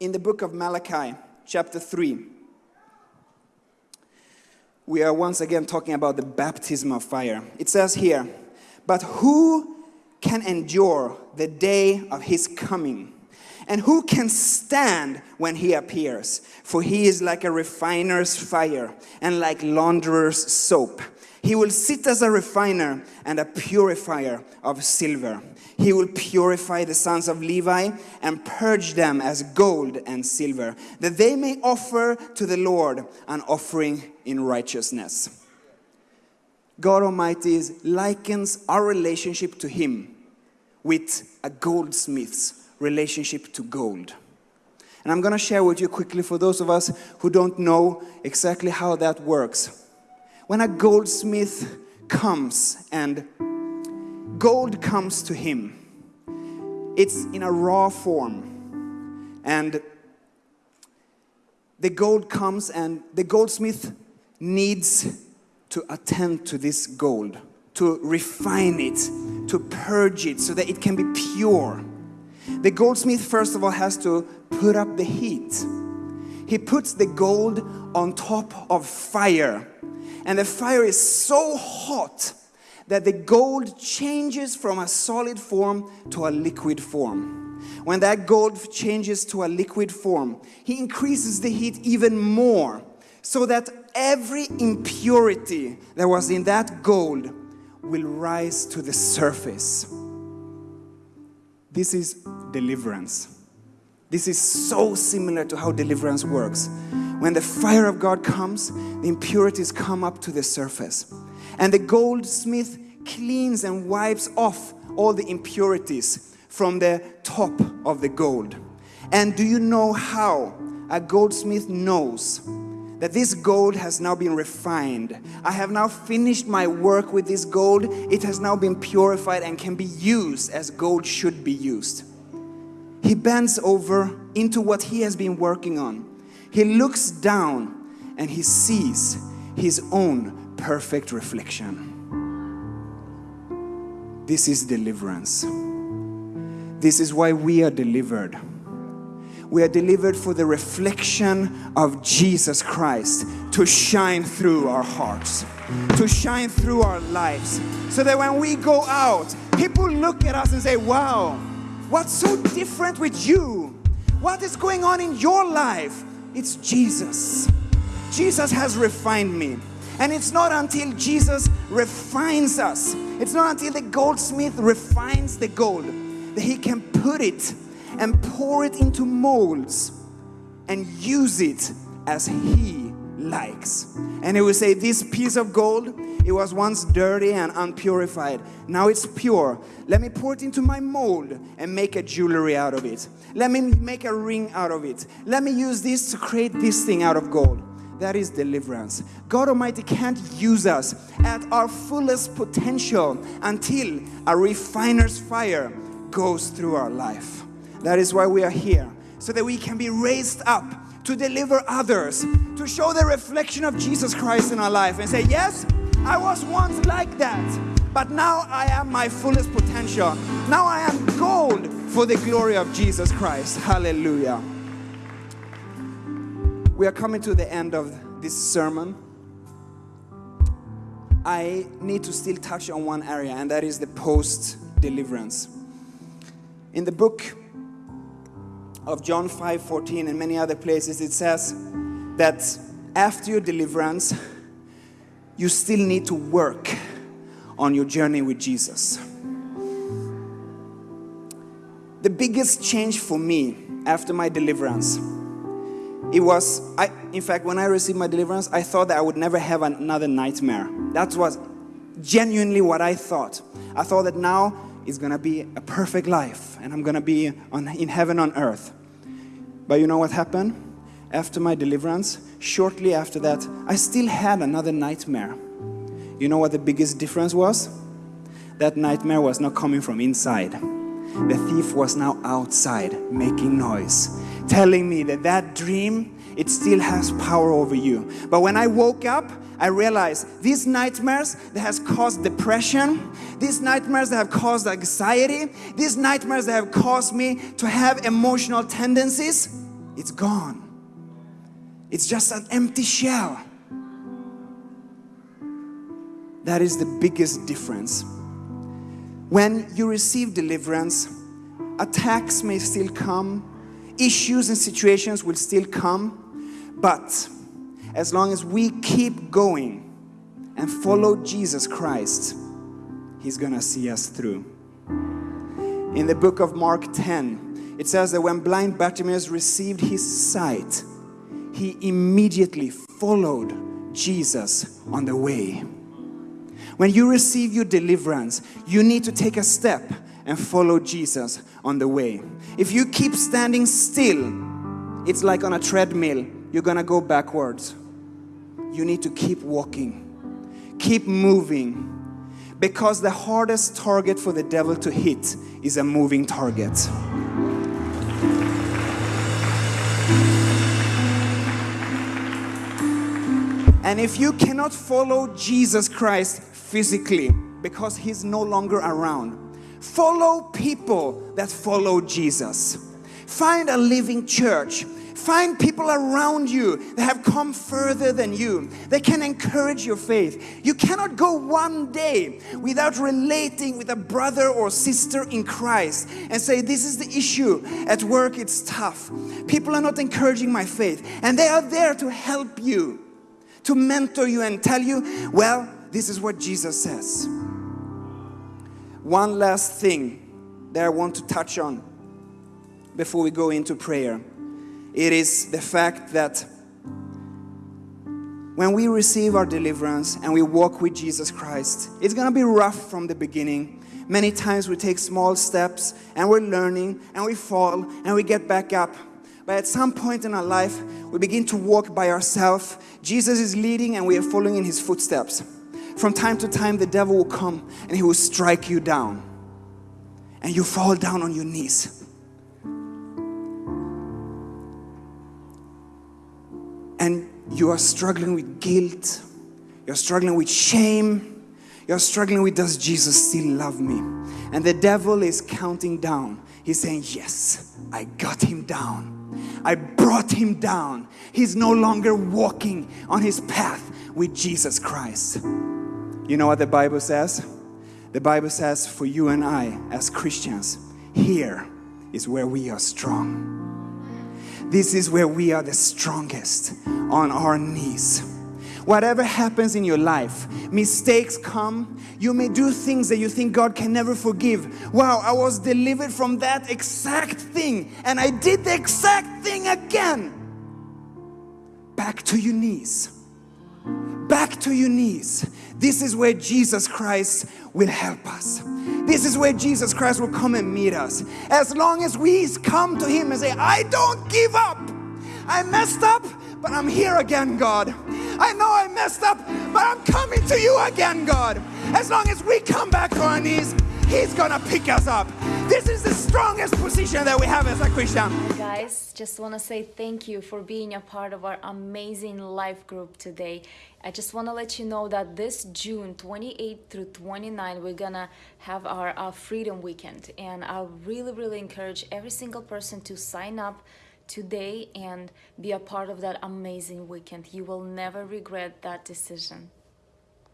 in the book of Malachi, chapter 3, we are once again talking about the baptism of fire. It says here, But who can endure the day of his coming? And who can stand when he appears? For he is like a refiner's fire and like launderer's soap. He will sit as a refiner and a purifier of silver. He will purify the sons of Levi and purge them as gold and silver, that they may offer to the Lord an offering in righteousness. God Almighty likens our relationship to Him with a goldsmith's relationship to gold. And I'm going to share with you quickly for those of us who don't know exactly how that works. When a goldsmith comes and gold comes to him, it's in a raw form. And the gold comes, and the goldsmith needs to attend to this gold, to refine it, to purge it so that it can be pure. The goldsmith, first of all, has to put up the heat. He puts the gold on top of fire, and the fire is so hot that the gold changes from a solid form to a liquid form. When that gold changes to a liquid form, he increases the heat even more so that every impurity that was in that gold will rise to the surface. This is deliverance. This is so similar to how deliverance works. When the fire of God comes, the impurities come up to the surface. And the goldsmith cleans and wipes off all the impurities from the top of the gold. And do you know how a goldsmith knows that this gold has now been refined? I have now finished my work with this gold. It has now been purified and can be used as gold should be used. He bends over into what he has been working on. He looks down and he sees his own perfect reflection. This is deliverance. This is why we are delivered. We are delivered for the reflection of Jesus Christ to shine through our hearts, to shine through our lives, so that when we go out, people look at us and say, Wow, what's so different with you? What is going on in your life? It's Jesus. Jesus has refined me. And it's not until Jesus refines us, it's not until the goldsmith refines the gold that he can put it and pour it into molds and use it as he likes. And he will say, This piece of gold, it was once dirty and unpurified. Now it's pure. Let me pour it into my mold and make a jewelry out of it. Let me make a ring out of it. Let me use this to create this thing out of gold. That is deliverance. God Almighty can't use us at our fullest potential until a refiner's fire goes through our life. That is why we are here, so that we can be raised up to deliver others, to show the reflection of Jesus Christ in our life and say, Yes, I was once like that, but now I am my fullest potential. Now I am gold for the glory of Jesus Christ. Hallelujah we are coming to the end of this sermon. I need to still touch on one area, and that is the post deliverance. In the book of John 5 14 and many other places, it says that after your deliverance, you still need to work on your journey with Jesus. The biggest change for me after my deliverance it was I, in fact when i received my deliverance i thought that i would never have another nightmare that was genuinely what i thought i thought that now is going to be a perfect life and i'm going to be on, in heaven on earth. But you know what happened? After my deliverance shortly after that i still had another nightmare. You know what the biggest difference was? That nightmare was not coming from inside. The thief was now outside making noise telling me that that dream it still has power over you but when i woke up i realized these nightmares that has caused depression these nightmares that have caused anxiety these nightmares that have caused me to have emotional tendencies it's gone. It's just an empty shell. That is the biggest difference. When you receive deliverance, attacks may still come, issues and situations will still come, but as long as we keep going and follow Jesus Christ, He's gonna see us through. In the book of Mark 10, it says that when blind Bartimaeus received his sight, he immediately followed Jesus on the way. When you receive your deliverance, you need to take a step and follow Jesus on the way. If you keep standing still, it's like on a treadmill, you're gonna go backwards. You need to keep walking, keep moving, because the hardest target for the devil to hit is a moving target. And if you cannot follow Jesus Christ physically because he's no longer around, follow people that follow Jesus. Find a living church. Find people around you that have come further than you. They can encourage your faith. You cannot go one day without relating with a brother or sister in Christ and say, This is the issue. At work, it's tough. People are not encouraging my faith. And they are there to help you to mentor you and tell you, well, this is what Jesus says. One last thing that I want to touch on before we go into prayer. It is the fact that when we receive our deliverance and we walk with Jesus Christ, it's going to be rough from the beginning. Many times we take small steps and we're learning and we fall and we get back up. But at some point in our life, we begin to walk by ourselves. Jesus is leading and we are following in his footsteps. From time to time, the devil will come and he will strike you down. And you fall down on your knees. And you are struggling with guilt. You're struggling with shame. You're struggling with, does Jesus still love me? And the devil is counting down. He's saying, Yes, I got him down. I brought him down. He's no longer walking on his path with Jesus Christ. You know what the Bible says? The Bible says, for you and I, as Christians, here is where we are strong. This is where we are the strongest on our knees. Whatever happens in your life, mistakes come. You may do things that you think God can never forgive. Wow, I was delivered from that exact thing and I did the exact thing again. Back to your knees. Back to your knees. This is where Jesus Christ will help us. This is where Jesus Christ will come and meet us. As long as we come to Him and say, I don't give up. I messed up, but I'm here again, God. I know I messed up, but I'm coming to you again, God. As long as we come back to our knees, He's gonna pick us up. This is the strongest position that we have as a Christian. Guys, just want to say thank you for being a part of our amazing life group today. I just want to let you know that this June 28 through 29, we're gonna have our, our Freedom Weekend, and I really, really encourage every single person to sign up today and be a part of that amazing weekend. You will never regret that decision.